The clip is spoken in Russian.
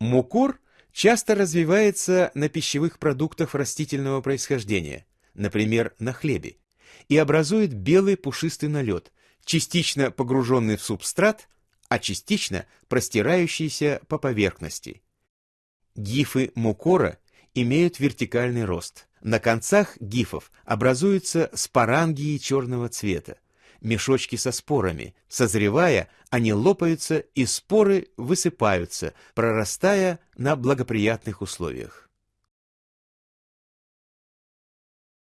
Мукур часто развивается на пищевых продуктах растительного происхождения, например, на хлебе, и образует белый пушистый налет, частично погруженный в субстрат, а частично простирающийся по поверхности. Гифы мукора имеют вертикальный рост. На концах гифов образуются спорангии черного цвета, мешочки со спорами. Созревая, они лопаются и споры высыпаются, прорастая на благоприятных условиях.